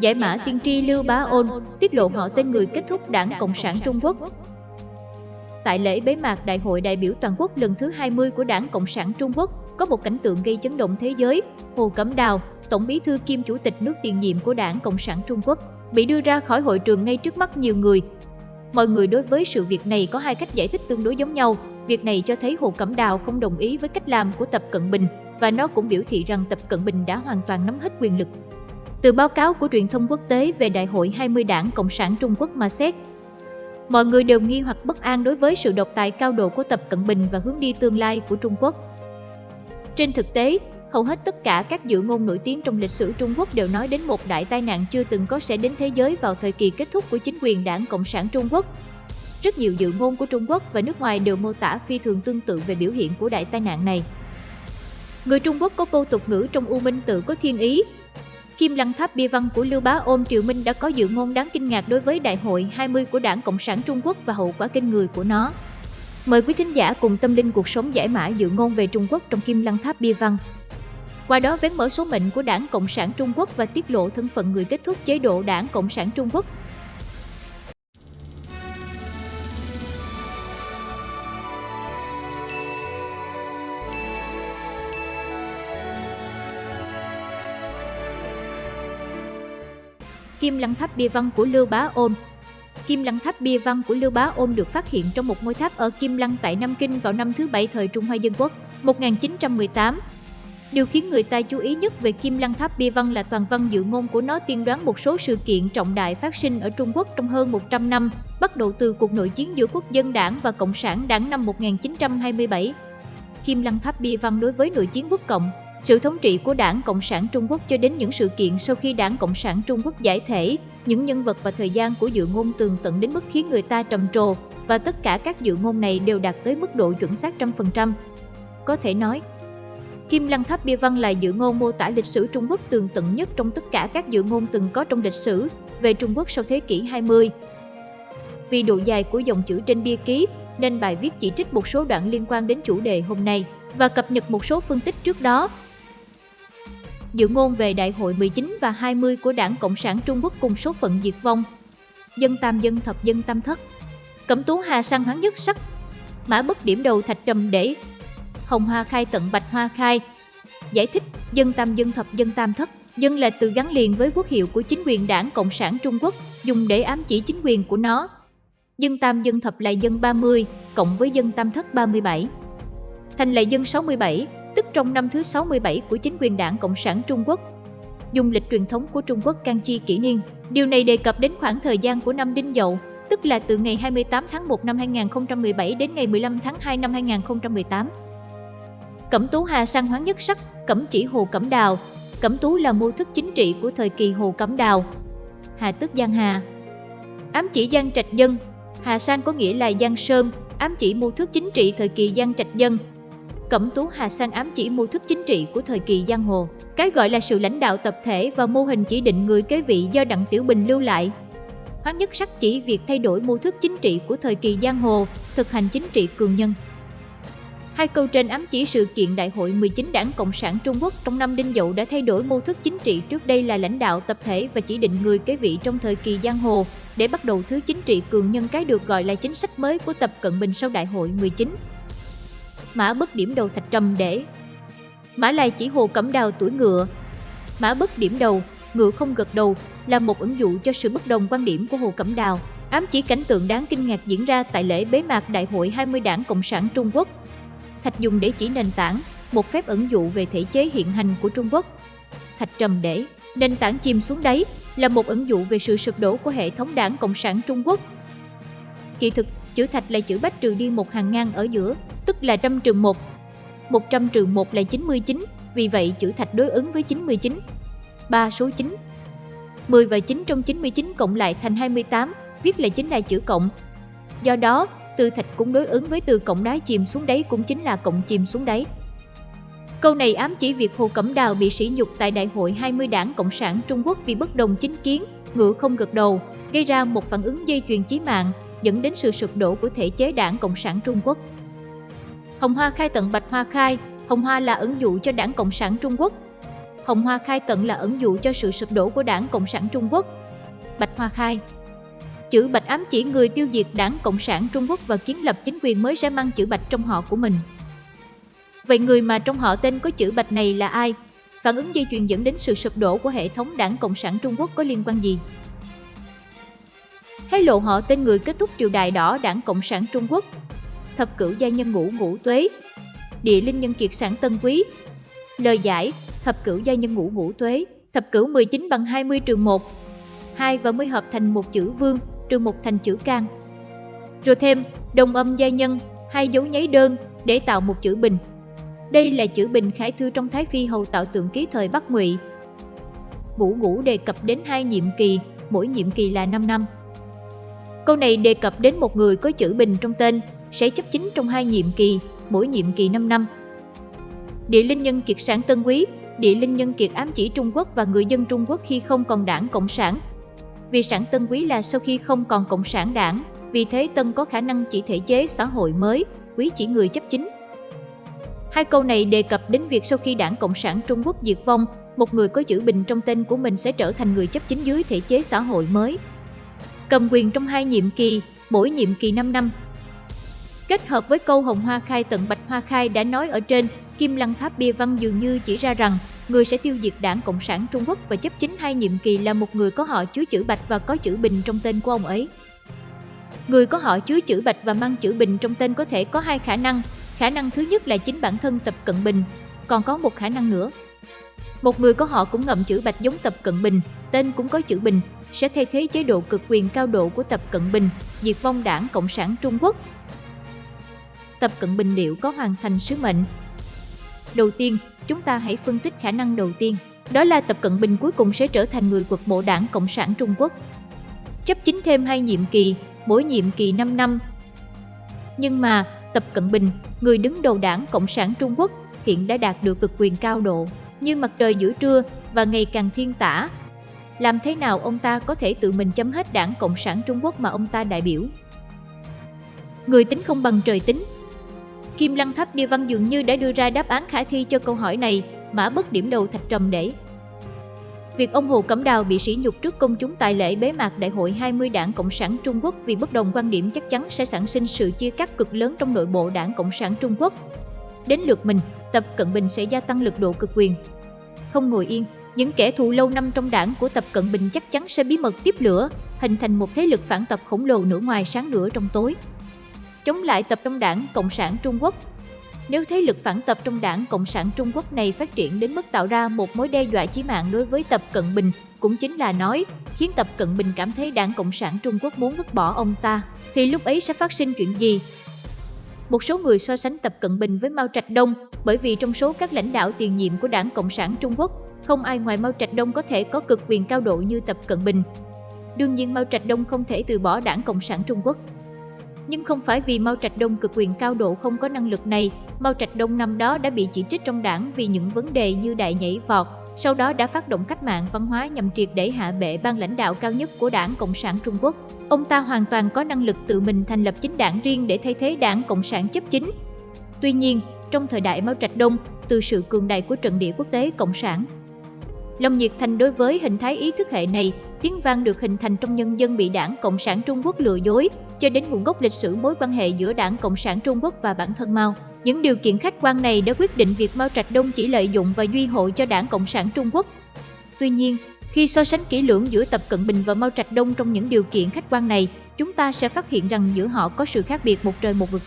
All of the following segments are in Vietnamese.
Giải mã tiên tri Lưu Bá Ôn tiết lộ họ tên người kết thúc Đảng Cộng sản Trung Quốc. Tại lễ bế mạc Đại hội đại biểu toàn quốc lần thứ 20 của Đảng Cộng sản Trung Quốc, có một cảnh tượng gây chấn động thế giới. Hồ Cẩm Đào, Tổng bí thư kiêm Chủ tịch nước tiền nhiệm của Đảng Cộng sản Trung Quốc, bị đưa ra khỏi hội trường ngay trước mắt nhiều người. Mọi người đối với sự việc này có hai cách giải thích tương đối giống nhau. Việc này cho thấy Hồ Cẩm Đào không đồng ý với cách làm của Tập Cận Bình và nó cũng biểu thị rằng Tập Cận Bình đã hoàn toàn nắm hết quyền lực. Từ báo cáo của truyền thông quốc tế về Đại hội 20 Đảng Cộng sản Trung Quốc mà xét, mọi người đều nghi hoặc bất an đối với sự độc tài cao độ của Tập Cận Bình và hướng đi tương lai của Trung Quốc. Trên thực tế, hầu hết tất cả các dự ngôn nổi tiếng trong lịch sử Trung Quốc đều nói đến một đại tai nạn chưa từng có sẽ đến thế giới vào thời kỳ kết thúc của chính quyền Đảng Cộng sản Trung Quốc. Rất nhiều dự ngôn của Trung Quốc và nước ngoài đều mô tả phi thường tương tự về biểu hiện của đại tai nạn này. Người Trung Quốc có câu tục ngữ trong U Minh tự có thiên ý. Kim Lăng Tháp bia văn của Lưu Bá Ôn Triều Minh đã có dự ngôn đáng kinh ngạc đối với Đại hội 20 của Đảng Cộng sản Trung Quốc và hậu quả kinh người của nó. Mời quý thính giả cùng tâm linh cuộc sống giải mã dự ngôn về Trung Quốc trong Kim Lăng Tháp bia văn. Qua đó vén mở số mệnh của Đảng Cộng sản Trung Quốc và tiết lộ thân phận người kết thúc chế độ Đảng Cộng sản Trung Quốc Kim Lăng Tháp bia văn của Lưu Bá Ôn Kim Lăng Tháp bia văn của Lưu Bá Ôn được phát hiện trong một ngôi tháp ở Kim Lăng tại Nam Kinh vào năm thứ bảy thời Trung Hoa Dân Quốc, 1918. Điều khiến người ta chú ý nhất về Kim Lăng Tháp bia văn là toàn văn dự ngôn của nó tiên đoán một số sự kiện trọng đại phát sinh ở Trung Quốc trong hơn 100 năm, bắt đầu từ cuộc nội chiến giữa Quốc dân đảng và Cộng sản đảng năm 1927. Kim Lăng Tháp bia văn đối với nội chiến quốc cộng, sự thống trị của Đảng Cộng sản Trung Quốc cho đến những sự kiện sau khi Đảng Cộng sản Trung Quốc giải thể, những nhân vật và thời gian của dự ngôn tường tận đến mức khiến người ta trầm trồ, và tất cả các dự ngôn này đều đạt tới mức độ chuẩn xác trăm phần trăm. Có thể nói, Kim Lăng Tháp Bia Văn là dự ngôn mô tả lịch sử Trung Quốc tường tận nhất trong tất cả các dự ngôn từng có trong lịch sử về Trung Quốc sau thế kỷ 20. Vì độ dài của dòng chữ trên bia ký, nên bài viết chỉ trích một số đoạn liên quan đến chủ đề hôm nay và cập nhật một số phân tích trước đó dự ngôn về Đại hội 19 và 20 của Đảng Cộng sản Trung Quốc cùng số phận diệt vong. Dân tam dân thập dân tam thất. Cẩm tú hà sang hoáng nhất sắc. Mã bất điểm đầu thạch trầm để. Hồng hoa khai tận bạch hoa khai. Giải thích, dân tam dân thập dân tam thất. Dân là từ gắn liền với quốc hiệu của chính quyền đảng Cộng sản Trung Quốc, dùng để ám chỉ chính quyền của nó. Dân tam dân thập là dân 30, cộng với dân tam thất 37. Thành là dân 67, trong năm thứ 67 của chính quyền đảng Cộng sản Trung Quốc. Dùng lịch truyền thống của Trung Quốc can chi kỷ niên, điều này đề cập đến khoảng thời gian của năm Đinh Dậu, tức là từ ngày 28 tháng 1 năm 2017 đến ngày 15 tháng 2 năm 2018. Cẩm Tú Hà sang hoáng nhất sắc, Cẩm chỉ Hồ Cẩm Đào. Cẩm Tú là mô thức chính trị của thời kỳ Hồ Cẩm Đào. Hà tức Giang Hà. Ám chỉ Giang Trạch Dân. Hà Sang có nghĩa là Giang Sơn, ám chỉ mô thức chính trị thời kỳ Giang Trạch Dân, Cẩm Tú Hà Sang ám chỉ mô thức chính trị của thời kỳ giang hồ. Cái gọi là sự lãnh đạo tập thể và mô hình chỉ định người kế vị do Đặng Tiểu Bình lưu lại. Hoán nhất sắc chỉ việc thay đổi mô thức chính trị của thời kỳ giang hồ, thực hành chính trị cường nhân. Hai câu trên ám chỉ sự kiện Đại hội 19 Đảng Cộng sản Trung Quốc trong năm Đinh Dậu đã thay đổi mô thức chính trị trước đây là lãnh đạo tập thể và chỉ định người kế vị trong thời kỳ giang hồ, để bắt đầu thứ chính trị cường nhân cái được gọi là chính sách mới của Tập Cận Bình sau Đại hội 19 mã bất điểm đầu thạch trầm để. Mã lai chỉ hồ cẩm đào tuổi ngựa. Mã bất điểm đầu, ngựa không gật đầu là một ứng dụ cho sự bất đồng quan điểm của Hồ Cẩm Đào, ám chỉ cảnh tượng đáng kinh ngạc diễn ra tại lễ bế mạc Đại hội 20 Đảng Cộng sản Trung Quốc. Thạch dùng để chỉ nền tảng, một phép ẩn dụ về thể chế hiện hành của Trung Quốc. Thạch trầm để, nền tảng chìm xuống đáy là một ẩn dụ về sự sụp đổ của hệ thống Đảng Cộng sản Trung Quốc. Kỳ thực, chữ thạch là chữ bách trừ đi một hàng ngang ở giữa, tức là trăm trừ 1. 100 trừ một là 99, vì vậy chữ thạch đối ứng với 99. 3 số 9. 10 và 9 trong 99 cộng lại thành 28, viết là chính là chữ cộng. Do đó, từ thạch cũng đối ứng với từ cộng đá chìm xuống đáy cũng chính là cộng chìm xuống đáy. Câu này ám chỉ việc Hồ Cẩm Đào bị sỉ nhục tại Đại hội 20 Đảng Cộng sản Trung Quốc vì bất đồng chính kiến, ngựa không gật đầu, gây ra một phản ứng dây chuyền chí mạng, dẫn đến sự sụp đổ của thể chế Đảng Cộng sản Trung Quốc. Hồng Hoa khai tận Bạch Hoa khai, Hồng Hoa là ứng dụ cho Đảng Cộng sản Trung Quốc. Hồng Hoa Khai Tận là ẩn dụ cho sự sụp đổ của Đảng Cộng sản Trung Quốc. Bạch Hoa Khai Chữ Bạch ám chỉ người tiêu diệt Đảng Cộng sản Trung Quốc và kiến lập chính quyền mới sẽ mang chữ Bạch trong họ của mình. Vậy người mà trong họ tên có chữ Bạch này là ai? Phản ứng dây chuyền dẫn đến sự sụp đổ của hệ thống Đảng Cộng sản Trung Quốc có liên quan gì? Hé lộ họ tên người kết thúc triều đại đỏ Đảng Cộng sản Trung Quốc. Thập cửu gia nhân ngũ ngũ tuế. Địa linh nhân kiệt sản tân quý. Lời giải, thập cửu gia nhân ngũ ngũ tuế, thập cửu 19 bằng 20 trừ 1. 2 và mới hợp thành một chữ vương, trừ một thành chữ can. Rồi thêm đồng âm gia nhân, hai dấu nháy đơn để tạo một chữ bình. Đây là chữ bình khải thư trong Thái Phi hầu tạo tượng ký thời Bắc Ngụy. Ngũ ngũ đề cập đến hai nhiệm kỳ, mỗi nhiệm kỳ là 5 năm. Câu này đề cập đến một người có chữ bình trong tên, sẽ chấp chính trong hai nhiệm kỳ, mỗi nhiệm kỳ 5 năm. Địa linh nhân kiệt sản Tân Quý, địa linh nhân kiệt ám chỉ Trung Quốc và người dân Trung Quốc khi không còn đảng Cộng sản. Vì sản Tân Quý là sau khi không còn Cộng sản đảng, vì thế Tân có khả năng chỉ thể chế xã hội mới, Quý chỉ người chấp chính. Hai câu này đề cập đến việc sau khi đảng Cộng sản Trung Quốc diệt vong, một người có chữ bình trong tên của mình sẽ trở thành người chấp chính dưới thể chế xã hội mới. Cầm quyền trong hai nhiệm kỳ, mỗi nhiệm kỳ 5 năm. Kết hợp với câu Hồng Hoa Khai tận Bạch Hoa Khai đã nói ở trên, Kim Lăng Tháp Bia Văn dường như chỉ ra rằng người sẽ tiêu diệt đảng Cộng sản Trung Quốc và chấp chính hai nhiệm kỳ là một người có họ chứa chữ Bạch và có chữ Bình trong tên của ông ấy. Người có họ chứa chữ Bạch và mang chữ Bình trong tên có thể có hai khả năng. Khả năng thứ nhất là chính bản thân Tập Cận Bình, còn có một khả năng nữa. Một người có họ cũng ngậm chữ Bạch giống Tập Cận Bình, tên cũng có chữ Bình, sẽ thay thế chế độ cực quyền cao độ của Tập Cận Bình, diệt vong đảng Cộng sản Trung Quốc. Tập Cận Bình liệu có hoàn thành sứ mệnh? Đầu tiên, chúng ta hãy phân tích khả năng đầu tiên. Đó là Tập Cận Bình cuối cùng sẽ trở thành người quật mộ đảng Cộng sản Trung Quốc. Chấp chính thêm hai nhiệm kỳ, mỗi nhiệm kỳ 5 năm. Nhưng mà, Tập Cận Bình, người đứng đầu đảng Cộng sản Trung Quốc, hiện đã đạt được cực quyền cao độ, như mặt trời giữa trưa và ngày càng thiên tả. Làm thế nào ông ta có thể tự mình chấm hết đảng Cộng sản Trung Quốc mà ông ta đại biểu? Người tính không bằng trời tính, Kim Lăng Tháp Bia Văn dường như đã đưa ra đáp án khả thi cho câu hỏi này, mã bất điểm đầu thạch trầm để. Việc ông Hồ Cẩm Đào bị sỉ nhục trước công chúng tại lễ bế mạc Đại hội 20 Đảng Cộng sản Trung Quốc vì bất đồng quan điểm chắc chắn sẽ sản sinh sự chia cắt cực lớn trong nội bộ Đảng Cộng sản Trung Quốc. Đến lượt mình, Tập Cận Bình sẽ gia tăng lực độ cực quyền. Không ngồi yên, những kẻ thù lâu năm trong đảng của Tập Cận Bình chắc chắn sẽ bí mật tiếp lửa, hình thành một thế lực phản tập khổng lồ nửa ngoài sáng nửa trong tối chống lại tập trong đảng Cộng sản Trung Quốc. Nếu thế lực phản tập trong đảng Cộng sản Trung Quốc này phát triển đến mức tạo ra một mối đe dọa chí mạng đối với Tập Cận Bình, cũng chính là nói, khiến Tập Cận Bình cảm thấy đảng Cộng sản Trung Quốc muốn vứt bỏ ông ta, thì lúc ấy sẽ phát sinh chuyện gì? Một số người so sánh Tập Cận Bình với Mao Trạch Đông bởi vì trong số các lãnh đạo tiền nhiệm của đảng Cộng sản Trung Quốc, không ai ngoài Mao Trạch Đông có thể có cực quyền cao độ như Tập Cận Bình. Đương nhiên Mao Trạch Đông không thể từ bỏ đảng Cộng sản Trung Quốc. Nhưng không phải vì Mao Trạch Đông cực quyền cao độ không có năng lực này, Mao Trạch Đông năm đó đã bị chỉ trích trong đảng vì những vấn đề như đại nhảy vọt, sau đó đã phát động cách mạng văn hóa nhằm triệt để hạ bệ ban lãnh đạo cao nhất của đảng Cộng sản Trung Quốc. Ông ta hoàn toàn có năng lực tự mình thành lập chính đảng riêng để thay thế đảng Cộng sản chấp chính. Tuy nhiên, trong thời đại Mao Trạch Đông, từ sự cường đại của trận địa quốc tế Cộng sản, lòng nhiệt thành đối với hình thái ý thức hệ này, tiếng vang được hình thành trong nhân dân bị đảng Cộng sản Trung Quốc lừa dối, cho đến nguồn gốc lịch sử mối quan hệ giữa đảng Cộng sản Trung Quốc và bản thân Mao. Những điều kiện khách quan này đã quyết định việc Mao Trạch Đông chỉ lợi dụng và duy hộ cho đảng Cộng sản Trung Quốc. Tuy nhiên, khi so sánh kỹ lưỡng giữa Tập Cận Bình và Mao Trạch Đông trong những điều kiện khách quan này, chúng ta sẽ phát hiện rằng giữa họ có sự khác biệt một trời một vực.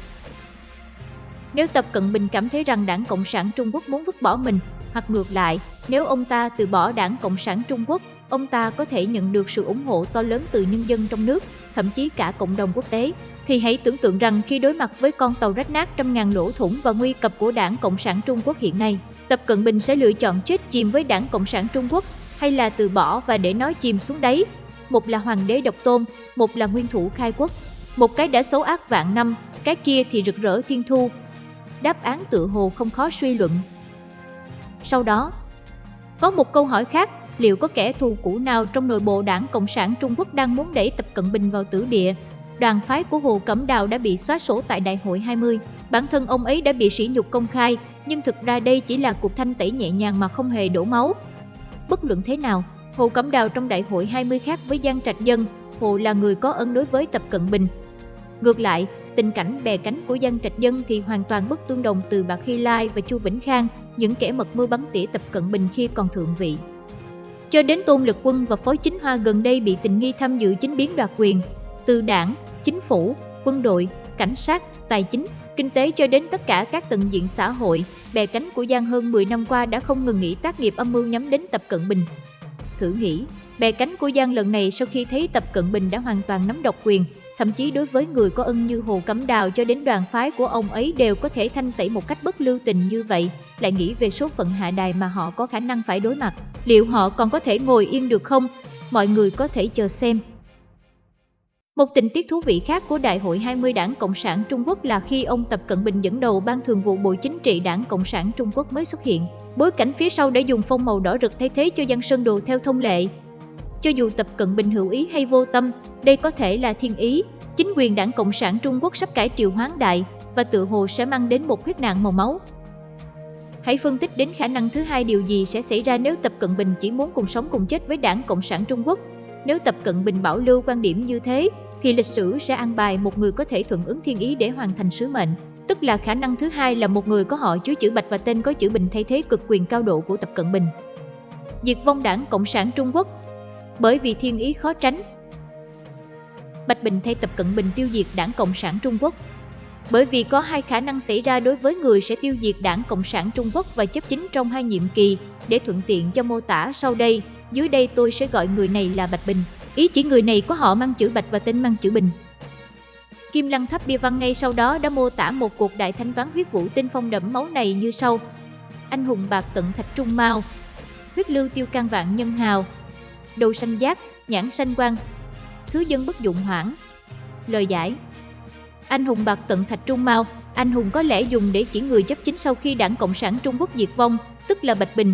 Nếu Tập Cận Bình cảm thấy rằng đảng Cộng sản Trung Quốc muốn vứt bỏ mình, hoặc ngược lại, nếu ông ta từ bỏ đảng Cộng sản Trung Quốc, ông ta có thể nhận được sự ủng hộ to lớn từ nhân dân trong nước, thậm chí cả cộng đồng quốc tế. Thì hãy tưởng tượng rằng khi đối mặt với con tàu rách nát trăm ngàn lỗ thủng và nguy cập của đảng Cộng sản Trung Quốc hiện nay, Tập Cận Bình sẽ lựa chọn chết chìm với đảng Cộng sản Trung Quốc hay là từ bỏ và để nó chìm xuống đáy. Một là hoàng đế độc tôn, một là nguyên thủ khai quốc. Một cái đã xấu ác vạn năm, cái kia thì rực rỡ thiên thu. Đáp án tự hồ không khó suy luận. Sau đó, có một câu hỏi khác, liệu có kẻ thù cũ nào trong nội bộ đảng Cộng sản Trung Quốc đang muốn đẩy Tập Cận Bình vào tử địa? Đoàn phái của Hồ Cẩm Đào đã bị xóa sổ tại Đại hội 20. Bản thân ông ấy đã bị sỉ nhục công khai, nhưng thực ra đây chỉ là cuộc thanh tẩy nhẹ nhàng mà không hề đổ máu. Bất luận thế nào, Hồ Cẩm Đào trong đại hội 20 khác với Giang Trạch Dân, Hồ là người có ân đối với Tập Cận Bình. Ngược lại, tình cảnh bè cánh của Giang Trạch Dân thì hoàn toàn bất tương đồng từ bà khi Lai và Chu Vĩnh Khang, những kẻ mật mưu bắn tỉa Tập Cận Bình khi còn thượng vị. Cho đến Tôn Lực Quân và Phối Chính Hoa gần đây bị tình nghi tham dự chính biến đoạt quyền, từ đảng, chính phủ, quân đội, cảnh sát, tài chính, kinh tế cho đến tất cả các tầng diện xã hội, bè cánh của Giang hơn 10 năm qua đã không ngừng nghỉ tác nghiệp âm mưu nhắm đến Tập Cận Bình. Thử nghĩ, bè cánh của Giang lần này sau khi thấy Tập Cận Bình đã hoàn toàn nắm độc quyền, thậm chí đối với người có ân như Hồ Cẩm Đào cho đến đoàn phái của ông ấy đều có thể thanh tẩy một cách bất lưu tình như vậy, lại nghĩ về số phận hạ đài mà họ có khả năng phải đối mặt. Liệu họ còn có thể ngồi yên được không? Mọi người có thể chờ xem. Một tình tiết thú vị khác của Đại hội 20 Đảng Cộng sản Trung Quốc là khi ông Tập Cận Bình dẫn đầu Ban Thường vụ Bộ Chính trị Đảng Cộng sản Trung Quốc mới xuất hiện. Bối cảnh phía sau đã dùng phông màu đỏ rực thay thế cho dân sơn đồ theo thông lệ. Cho dù Tập Cận Bình hữu ý hay vô tâm, đây có thể là thiên ý. Chính quyền Đảng Cộng sản Trung Quốc sắp cải triều hoán đại và tự hồ sẽ mang đến một huyết nạn màu máu. Hãy phân tích đến khả năng thứ hai điều gì sẽ xảy ra nếu Tập Cận Bình chỉ muốn cùng sống cùng chết với Đảng Cộng sản Trung Quốc. Nếu Tập Cận Bình bảo lưu quan điểm như thế, thì lịch sử sẽ ăn bài một người có thể thuận ứng thiên ý để hoàn thành sứ mệnh. Tức là khả năng thứ hai là một người có họ chứa chữ Bạch và tên có chữ Bình thay thế cực quyền cao độ của Tập Cận Bình. Diệt vong đảng Cộng sản Trung Quốc Bởi vì thiên ý khó tránh Bạch Bình thay Tập Cận Bình tiêu diệt đảng Cộng sản Trung Quốc bởi vì có hai khả năng xảy ra đối với người sẽ tiêu diệt đảng Cộng sản Trung Quốc và chấp chính trong hai nhiệm kỳ, để thuận tiện cho mô tả sau đây, dưới đây tôi sẽ gọi người này là Bạch Bình. Ý chỉ người này có họ mang chữ Bạch và tên mang chữ Bình. Kim Lăng Tháp Bia Văn ngay sau đó đã mô tả một cuộc đại thanh toán huyết vũ tinh phong đẫm máu này như sau. Anh hùng bạc tận thạch trung mao, huyết lưu tiêu can vạn nhân hào, đầu xanh giác, nhãn xanh quang, thứ dân bất dụng hoảng. Lời giải Anh hùng bạc tận thạch trung mao, anh hùng có lẽ dùng để chỉ người chấp chính sau khi đảng Cộng sản Trung Quốc diệt vong, tức là Bạch Bình.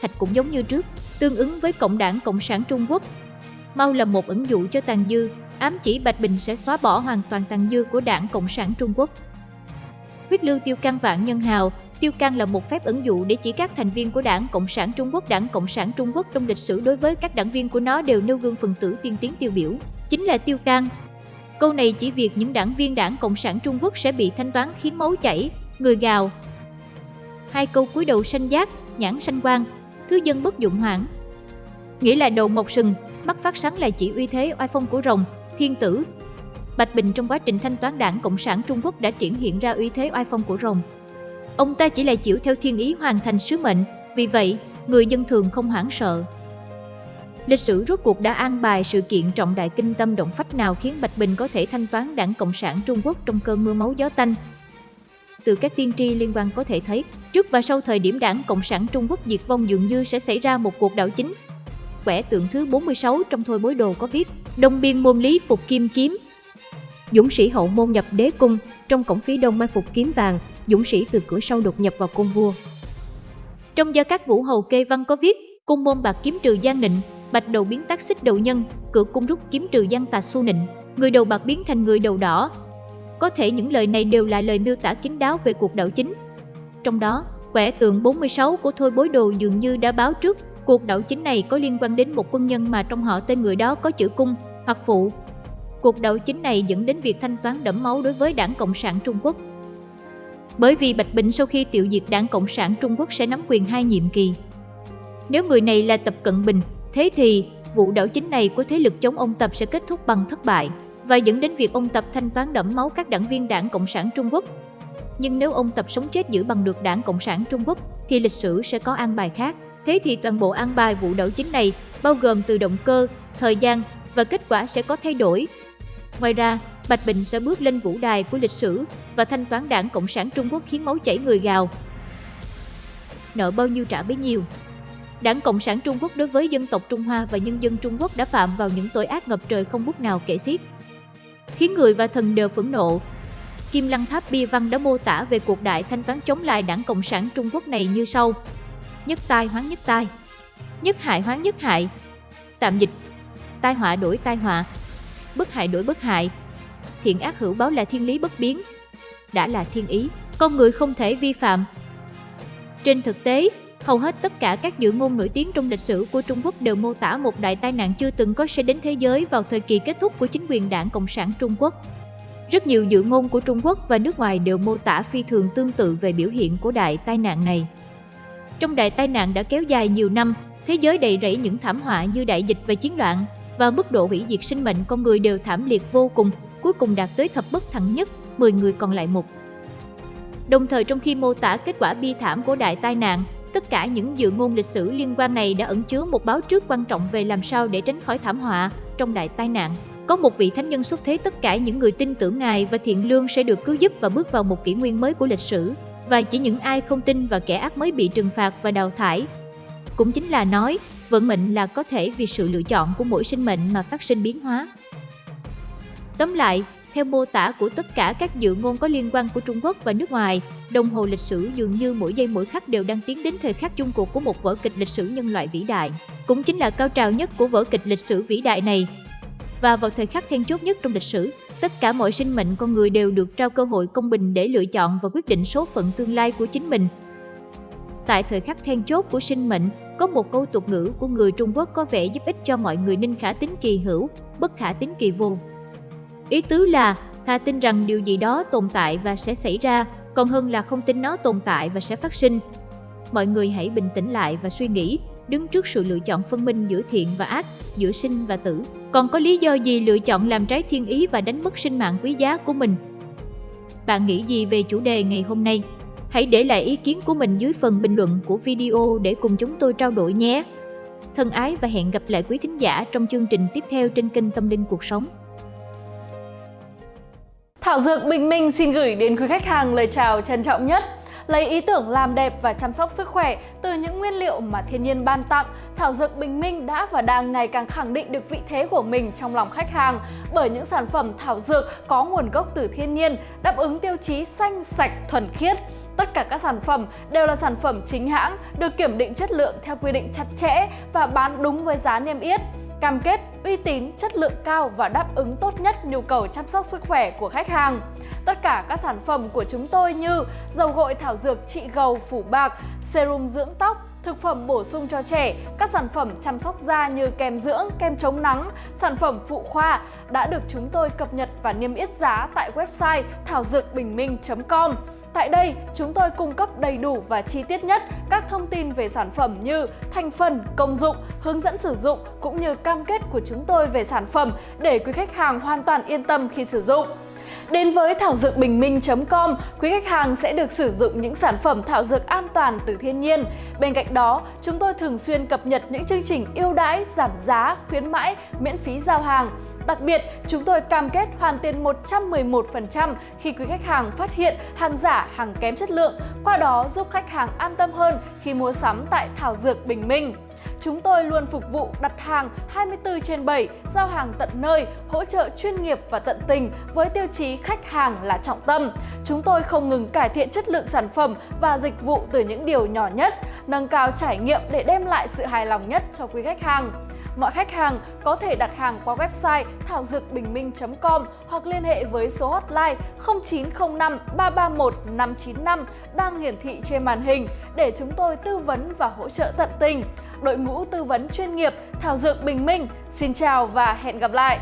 Thạch cũng giống như trước, tương ứng với Cộng đảng Cộng sản Trung Quốc, Mau là một ứng dụ cho tàn dư, ám chỉ Bạch Bình sẽ xóa bỏ hoàn toàn tàn dư của đảng Cộng sản Trung Quốc. Huyết lưu tiêu can vạn nhân hào, tiêu can là một phép ứng dụ để chỉ các thành viên của đảng Cộng sản Trung Quốc. Đảng Cộng sản Trung Quốc trong lịch sử đối với các đảng viên của nó đều nêu gương phần tử tiên tiến tiêu biểu, chính là tiêu can. Câu này chỉ việc những đảng viên đảng Cộng sản Trung Quốc sẽ bị thanh toán khiến máu chảy, người gào. Hai câu cuối đầu sanh giác, nhãn sanh quang, thứ dân bất dụng hoảng. Nghĩa là đầu mọc sừng, mắt phát sáng là chỉ uy thế oai phong của rồng, thiên tử. Bạch Bình trong quá trình thanh toán đảng Cộng sản Trung Quốc đã triển hiện ra uy thế oai phong của rồng. Ông ta chỉ là chịu theo thiên ý hoàn thành sứ mệnh, vì vậy, người dân thường không hoảng sợ. Lịch sử rốt cuộc đã an bài sự kiện trọng đại kinh tâm động phách nào khiến Bạch Bình có thể thanh toán đảng Cộng sản Trung Quốc trong cơn mưa máu gió tanh. Từ các tiên tri liên quan có thể thấy, trước và sau thời điểm đảng Cộng sản Trung Quốc diệt vong dường như sẽ xảy ra một cuộc đảo chính quẻ tượng thứ 46 trong thôi bối đồ có viết Đông biên môn lý phục kim kiếm Dũng sĩ hậu môn nhập đế cung Trong cổng phía đông mai phục kiếm vàng Dũng sĩ từ cửa sau đột nhập vào cung vua. Trong gia các vũ hầu kê văn có viết Cung môn bạc kiếm trừ gian nịnh Bạch đầu biến tác xích đầu nhân Cửa cung rút kiếm trừ gian tà su nịnh Người đầu bạc biến thành người đầu đỏ. Có thể những lời này đều là lời miêu tả kín đáo về cuộc đảo chính. Trong đó, quẻ tượng 46 của Thôi Bối Đồ dường như đã báo trước Cuộc đảo chính này có liên quan đến một quân nhân mà trong họ tên người đó có chữ cung hoặc phụ. Cuộc đảo chính này dẫn đến việc thanh toán đẫm máu đối với đảng Cộng sản Trung Quốc. Bởi vì Bạch Bình sau khi tiêu diệt đảng Cộng sản Trung Quốc sẽ nắm quyền hai nhiệm kỳ. Nếu người này là Tập Cận Bình, thế thì vụ đảo chính này của thế lực chống ông Tập sẽ kết thúc bằng thất bại và dẫn đến việc ông Tập thanh toán đẫm máu các đảng viên đảng Cộng sản Trung Quốc. Nhưng nếu ông Tập sống chết giữ bằng được đảng Cộng sản Trung Quốc thì lịch sử sẽ có an bài khác. Thế thì toàn bộ an bài vụ đảo chính này bao gồm từ động cơ, thời gian và kết quả sẽ có thay đổi. Ngoài ra, Bạch Bình sẽ bước lên vũ đài của lịch sử và thanh toán đảng Cộng sản Trung Quốc khiến máu chảy người gào. Nợ bao nhiêu trả bấy nhiêu. Đảng Cộng sản Trung Quốc đối với dân tộc Trung Hoa và nhân dân Trung Quốc đã phạm vào những tội ác ngập trời không bút nào kể xiết. Khiến người và thần đều phẫn nộ. Kim Lăng Tháp Bia Văn đã mô tả về cuộc đại thanh toán chống lại đảng Cộng sản Trung Quốc này như sau nhất tai hoán nhất tai, nhất hại hoán nhất hại. Tạm dịch, tai họa đổi tai họa, bất hại đổi bất hại. Thiện ác hữu báo là thiên lý bất biến, đã là thiên ý, con người không thể vi phạm. Trên thực tế, Hầu hết tất cả các dự ngôn nổi tiếng trong lịch sử của Trung Quốc đều mô tả một đại tai nạn chưa từng có sẽ đến thế giới vào thời kỳ kết thúc của chính quyền đảng Cộng sản Trung Quốc. Rất nhiều dự ngôn của Trung Quốc và nước ngoài đều mô tả phi thường tương tự về biểu hiện của đại tai nạn này. Trong đại tai nạn đã kéo dài nhiều năm, thế giới đầy rẫy những thảm họa như đại dịch và chiến loạn, và mức độ hủy diệt sinh mệnh con người đều thảm liệt vô cùng, cuối cùng đạt tới thập bất thẳng nhất, 10 người còn lại một. Đồng thời trong khi mô tả kết quả bi thảm của đại tai nạn, tất cả những dự ngôn lịch sử liên quan này đã ẩn chứa một báo trước quan trọng về làm sao để tránh khỏi thảm họa trong đại tai nạn. Có một vị thánh nhân xuất thế tất cả những người tin tưởng Ngài và thiện lương sẽ được cứu giúp và bước vào một kỷ nguyên mới của lịch sử. Và chỉ những ai không tin và kẻ ác mới bị trừng phạt và đào thải. Cũng chính là nói, vận mệnh là có thể vì sự lựa chọn của mỗi sinh mệnh mà phát sinh biến hóa. Tóm lại, theo mô tả của tất cả các dự ngôn có liên quan của Trung Quốc và nước ngoài, đồng hồ lịch sử dường như mỗi giây mỗi khắc đều đang tiến đến thời khắc chung cuộc của một vở kịch lịch sử nhân loại vĩ đại. Cũng chính là cao trào nhất của vở kịch lịch sử vĩ đại này. Và vào thời khắc then chốt nhất trong lịch sử, tất cả mọi sinh mệnh con người đều được trao cơ hội công bình để lựa chọn và quyết định số phận tương lai của chính mình. Tại thời khắc then chốt của sinh mệnh, có một câu tục ngữ của người Trung Quốc có vẻ giúp ích cho mọi người nên khả tính kỳ hữu, bất khả tính kỳ vô. Ý tứ là thà tin rằng điều gì đó tồn tại và sẽ xảy ra, còn hơn là không tin nó tồn tại và sẽ phát sinh. Mọi người hãy bình tĩnh lại và suy nghĩ, đứng trước sự lựa chọn phân minh giữa thiện và ác, giữa sinh và tử. Còn có lý do gì lựa chọn làm trái thiên ý và đánh mất sinh mạng quý giá của mình? Bạn nghĩ gì về chủ đề ngày hôm nay? Hãy để lại ý kiến của mình dưới phần bình luận của video để cùng chúng tôi trao đổi nhé. Thân ái và hẹn gặp lại quý thính giả trong chương trình tiếp theo trên kênh Tâm Linh Cuộc Sống. Thảo Dược Bình Minh xin gửi đến quý khách hàng lời chào trân trọng nhất. Lấy ý tưởng làm đẹp và chăm sóc sức khỏe từ những nguyên liệu mà thiên nhiên ban tặng, Thảo Dược Bình Minh đã và đang ngày càng khẳng định được vị thế của mình trong lòng khách hàng bởi những sản phẩm thảo dược có nguồn gốc từ thiên nhiên, đáp ứng tiêu chí xanh, sạch, thuần khiết. Tất cả các sản phẩm đều là sản phẩm chính hãng, được kiểm định chất lượng theo quy định chặt chẽ và bán đúng với giá niêm yết cam kết uy tín, chất lượng cao và đáp ứng tốt nhất nhu cầu chăm sóc sức khỏe của khách hàng. Tất cả các sản phẩm của chúng tôi như dầu gội thảo dược trị gầu phủ bạc, serum dưỡng tóc, thực phẩm bổ sung cho trẻ, các sản phẩm chăm sóc da như kem dưỡng, kem chống nắng, sản phẩm phụ khoa đã được chúng tôi cập nhật và niêm yết giá tại website thảo dược bình minh.com. Tại đây, chúng tôi cung cấp đầy đủ và chi tiết nhất các thông tin về sản phẩm như thành phần, công dụng, hướng dẫn sử dụng cũng như cam kết của chúng tôi về sản phẩm để quý khách hàng hoàn toàn yên tâm khi sử dụng. Đến với thảo dược bình minh.com, quý khách hàng sẽ được sử dụng những sản phẩm thảo dược an toàn từ thiên nhiên. Bên cạnh đó, chúng tôi thường xuyên cập nhật những chương trình ưu đãi, giảm giá, khuyến mãi, miễn phí giao hàng. Đặc biệt, chúng tôi cam kết hoàn tiền 111% khi quý khách hàng phát hiện hàng giả, hàng kém chất lượng, qua đó giúp khách hàng an tâm hơn khi mua sắm tại Thảo Dược Bình Minh. Chúng tôi luôn phục vụ đặt hàng 24 trên 7, giao hàng tận nơi, hỗ trợ chuyên nghiệp và tận tình với tiêu chí khách hàng là trọng tâm. Chúng tôi không ngừng cải thiện chất lượng sản phẩm và dịch vụ từ những điều nhỏ nhất, nâng cao trải nghiệm để đem lại sự hài lòng nhất cho quý khách hàng. Mọi khách hàng có thể đặt hàng qua website thảo dược bình minh.com hoặc liên hệ với số hotline 0905 331 595 đang hiển thị trên màn hình để chúng tôi tư vấn và hỗ trợ tận tình. Đội ngũ tư vấn chuyên nghiệp Thảo Dược Bình Minh, xin chào và hẹn gặp lại!